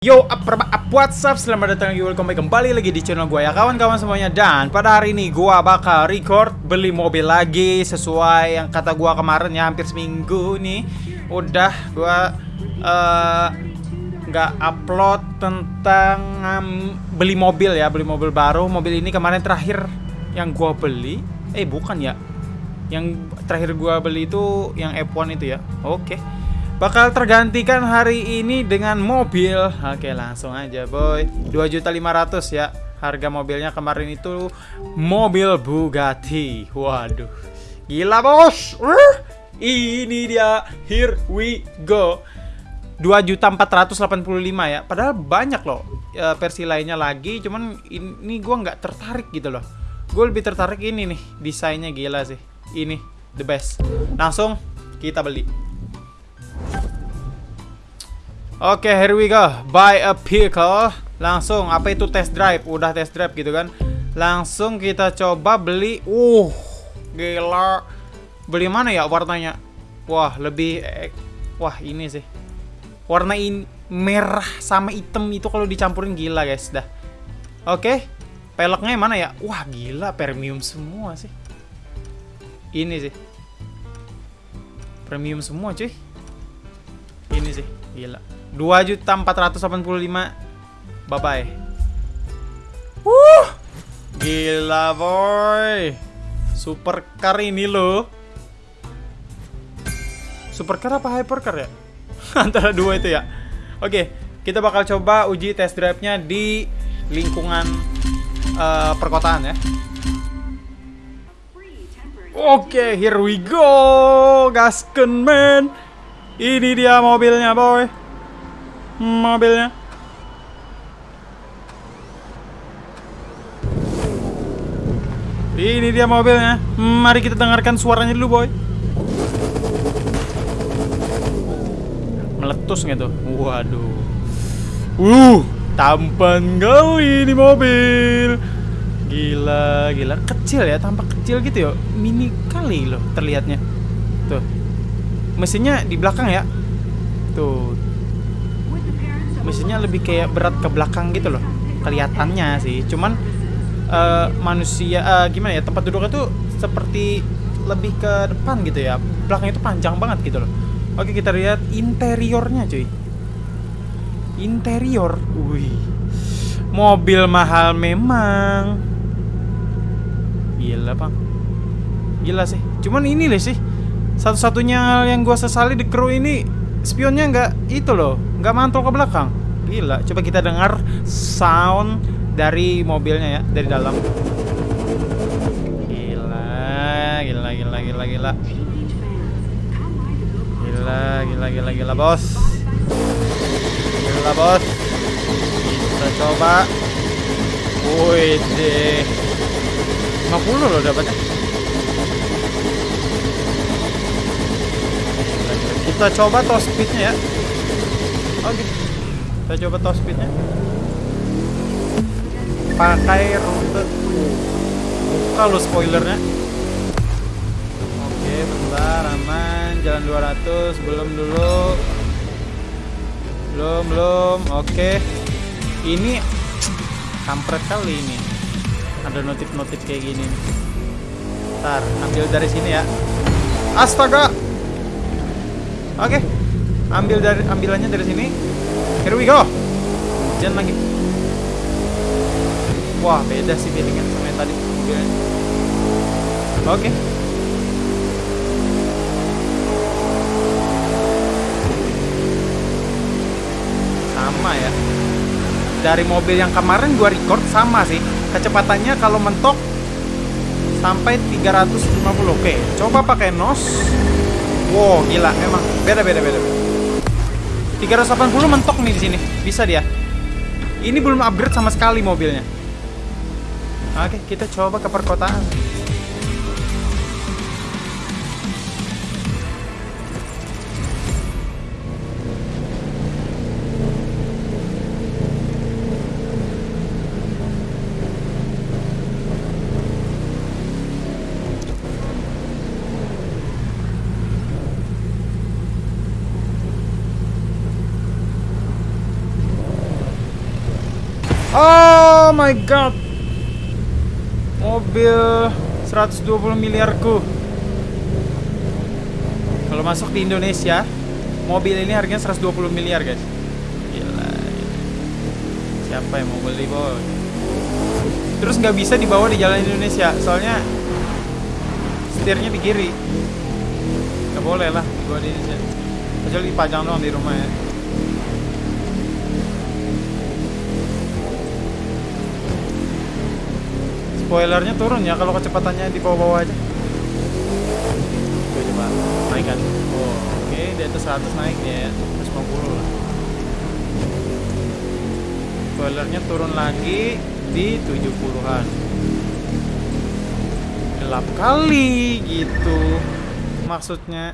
Yo, up, up, what's up? Selamat datang lagi, welcome back kembali lagi di channel gue ya kawan-kawan semuanya. Dan pada hari ini gue bakal record beli mobil lagi Sesuai yang kata gue kemarin ya hampir seminggu nih. Udah gue uh, upload tentang um, beli mobil ya Beli mobil baru, mobil ini kemarin terakhir yang gue beli. Eh bukan ya. Yang terakhir gue beli itu yang F1 itu ya. Oke bakal tergantikan hari ini dengan mobil. Oke, langsung aja, boy. 2.500 ya. Harga mobilnya kemarin itu mobil Bugatti. Waduh. Gila, Bos. Ini dia. Here we go. 2.485 ya. Padahal banyak loh ya, versi lainnya lagi, cuman ini gua nggak tertarik gitu loh. Gue lebih tertarik ini nih, desainnya gila sih. Ini the best. Langsung kita beli. Oke, okay, here we go. Buy a vehicle. Langsung, apa itu test drive? Udah test drive gitu kan. Langsung kita coba beli. Uh, gila. Beli mana ya warnanya? Wah, lebih eh, wah ini sih. Warna ini merah sama hitam itu kalau dicampurin gila, guys. Dah. Oke. Okay. Peleknya mana ya? Wah, gila premium semua sih. Ini sih. Premium semua, cuy. Ini sih, gila. 2.485 Bye bye uh, Gila boy. Supercar ini loh. Supercar apa hypercar ya? Antara dua itu ya. Oke Kita bakal coba uji test drive-nya di lingkungan uh, perkotaan ya. Oke, here we go, gasken man. Ini dia mobilnya, boy mobilnya. Ini dia mobilnya. Mari kita dengarkan suaranya dulu, boy. Meletus gitu. Waduh. Uh, tampan kali ini mobil. Gila, gila. Kecil ya, tampak kecil gitu ya. Mini kali loh terlihatnya. Tuh. Mesinnya di belakang ya. Tuh, mesinnya lebih kayak berat ke belakang gitu loh kelihatannya sih. Cuman uh, manusia uh, gimana ya tempat duduknya tuh seperti lebih ke depan gitu ya. Belakang itu panjang banget gitu loh. Oke kita lihat interiornya cuy. Interior? Wih. Mobil mahal memang. Gila bang gila sih. Cuman ini deh sih. Satu-satunya yang gua sesali di kru ini spionnya nggak itu loh nggak mantul ke belakang. Gila coba kita dengar sound dari mobilnya ya dari dalam. Gila gila gila gila gila. Gila gila gila gila bos. Gila bos. Kita coba. Wih deh. 50 loh dapatnya. Kita coba top speednya ya oke okay. kita coba top speednya. Pakai rute lo spoilernya. Oke bentar aman. Jalan 200 belum dulu. Belum belum. Oke. Ini kampret kali ini. Ada notif-notif kayak gini. Ntar ambil dari sini ya. Astaga! Oke. Okay. Ambil dari ambilannya dari sini. Here we go. Lagi. Wah, beda sih feelingnya sama yang tadi. Oke. Okay. Sama ya. Dari mobil yang kemarin gua record sama sih. Kecepatannya kalau mentok sampai 350. Oke, coba pakai nos Wow, gila, emang beda beda beda. 380 mentok nih di sini. Bisa dia. Ini belum upgrade sama sekali mobilnya. Oke, kita coba ke perkotaan. Oh my god. Mobil 120 miliarku. Kalau masuk di Indonesia, mobil ini harganya 120 miliar, guys. Gila. Siapa yang mau beli, boy? Terus nggak bisa dibawa di jalan Indonesia, soalnya setirnya di kiri. Nggak boleh lah dibawa di Indonesia. Kecuali dipajang doang di rumah ya. Spoilernya turun ya kalau kecepatannya di bawah-bawah aja. Coba naikkan. Oke di atas 100 naik ya, 150 lah. Spoilernya turun lagi di 70-an. Gelap kali gitu. Maksudnya